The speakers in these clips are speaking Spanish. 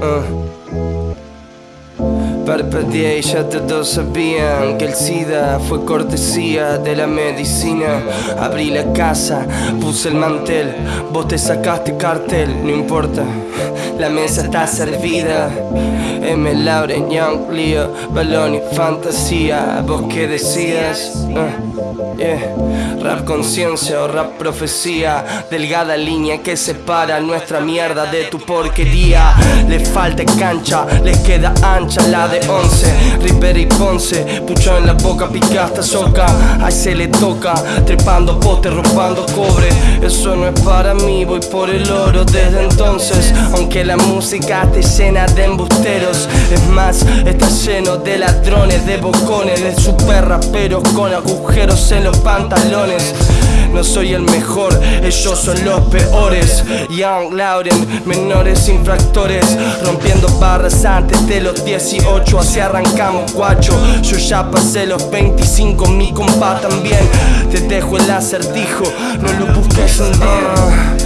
嗯 Parpadeé y ya todos sabían que el SIDA fue cortesía de la medicina. Abrí la casa, puse el mantel, vos te sacaste cartel, no importa. La mesa está servida. M. Lauren, Young, Leo, Balón y Fantasía. ¿Vos qué decías? Uh, yeah. Rap conciencia o rap profecía. Delgada línea que separa nuestra mierda de tu porquería. Le falta cancha, les queda ancha la de 11. Ripper y Ponce, pucho en la boca, pica hasta soca. Ahí se le toca, trepando poste, robando cobre. Eso no es para mí, voy por el oro desde entonces. Aunque la música te llena de embusteros. Es más, está lleno de ladrones, de bocones, de super raperos con agujeros en los pantalones. No soy el mejor, ellos son los peores. Young Lauren, menores infractores, rompiendo barras antes de los 18. Así arrancamos, guacho. Yo ya pasé los 25, mi compa también. Te dejo el acertijo, no lo busques día.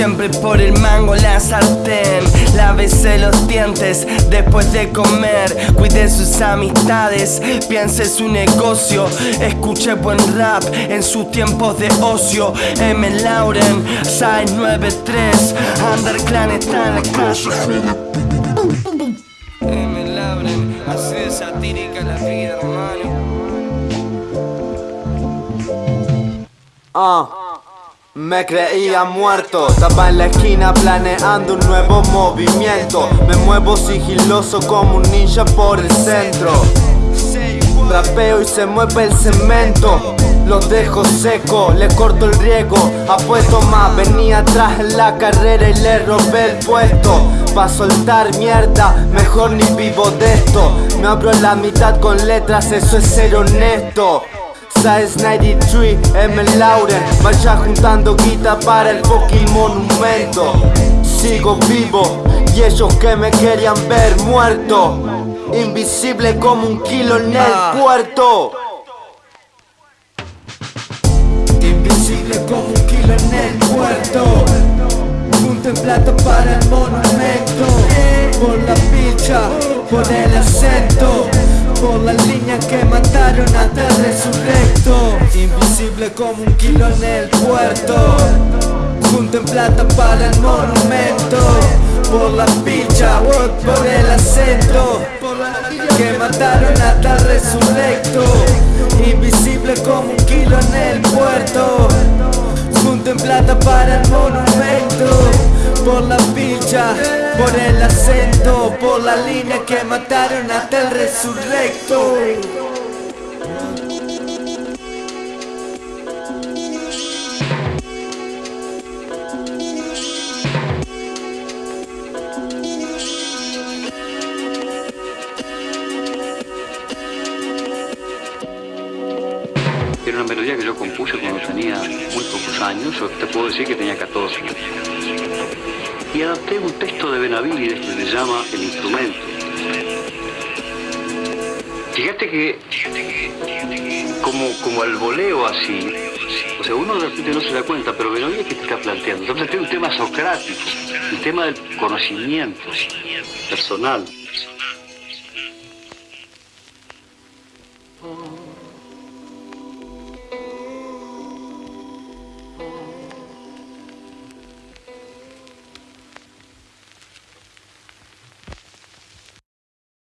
Siempre por el mango la sartén. Lávese los dientes después de comer. Cuide sus amistades, piense su negocio. Escuche buen rap en sus tiempos de ocio. M. Lauren, 693 Underclan está en la calle. M. Lauren, de satírica la vida hermano. Ah me creía muerto, estaba en la esquina planeando un nuevo movimiento. Me muevo sigiloso como un ninja por el centro. Rapeo y se mueve el cemento. Los dejo seco, le corto el riego. Apuesto más, venía atrás en la carrera y le robé el puesto. Pa' soltar mierda, mejor ni vivo de esto. Me abro la mitad con letras, eso es ser honesto Size 93, M. Lauren. Marcha juntando guita para el fucking monumento. Sigo vivo y ellos que me querían ver muerto. Invisible como un kilo en el Ah. puerto. Invisible como un kilo en el puerto. Punto en plata para el monumento. Por la picha, por el acento Por la línea que mataron hasta el resurrecto Invisible como un kilo en el puerto. Punto en plata para el monumento. Por la picha, por el acento. Que mataron hasta el resurrecto. Invisible como un kilo en el puerto. Junto en plata para el monumento. Por la picha, por el acento Por la línea que mataron hasta el resurrecto Era una melodía que yo compuse cuando tenía muy pocos años, o te puedo decir que tenía 14. Y adapté un texto de Benavides que se llama El instrumento. Fíjate que como, como al voleo así, o sea, uno de repente no se da cuenta, pero Benavides que te está planteando, está planteando un tema socrático, un tema del conocimiento personal.